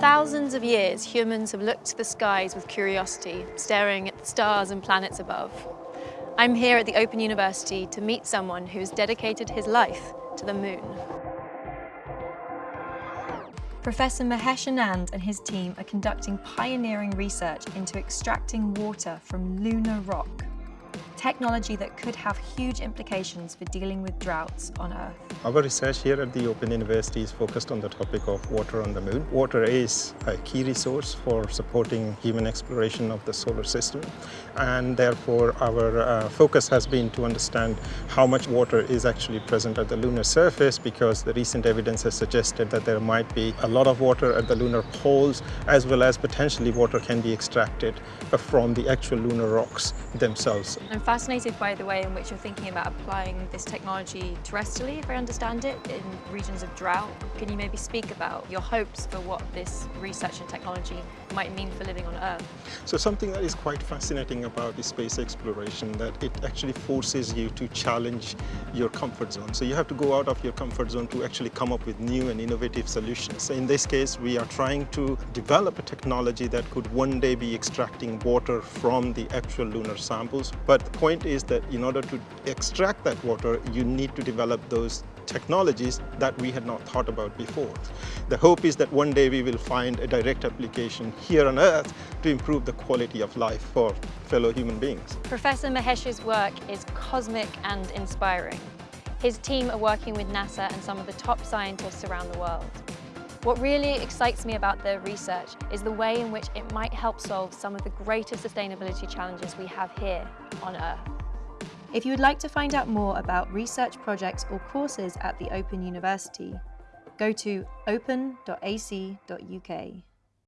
thousands of years, humans have looked to the skies with curiosity, staring at the stars and planets above. I'm here at the Open University to meet someone who's dedicated his life to the moon. Professor Mahesh Anand and his team are conducting pioneering research into extracting water from lunar rock technology that could have huge implications for dealing with droughts on Earth. Our research here at the Open University is focused on the topic of water on the moon. Water is a key resource for supporting human exploration of the solar system and therefore our uh, focus has been to understand how much water is actually present at the lunar surface because the recent evidence has suggested that there might be a lot of water at the lunar poles as well as potentially water can be extracted from the actual lunar rocks themselves fascinated by the way in which you're thinking about applying this technology terrestrially, if I understand it, in regions of drought. Can you maybe speak about your hopes for what this research and technology might mean for living on Earth? So something that is quite fascinating about the space exploration that it actually forces you to challenge your comfort zone. So you have to go out of your comfort zone to actually come up with new and innovative solutions. So in this case, we are trying to develop a technology that could one day be extracting water from the actual lunar samples. But point is that in order to extract that water, you need to develop those technologies that we had not thought about before. The hope is that one day we will find a direct application here on Earth to improve the quality of life for fellow human beings. Professor Mahesh's work is cosmic and inspiring. His team are working with NASA and some of the top scientists around the world. What really excites me about the research is the way in which it might help solve some of the greatest sustainability challenges we have here on Earth. If you would like to find out more about research projects or courses at the Open University, go to open.ac.uk.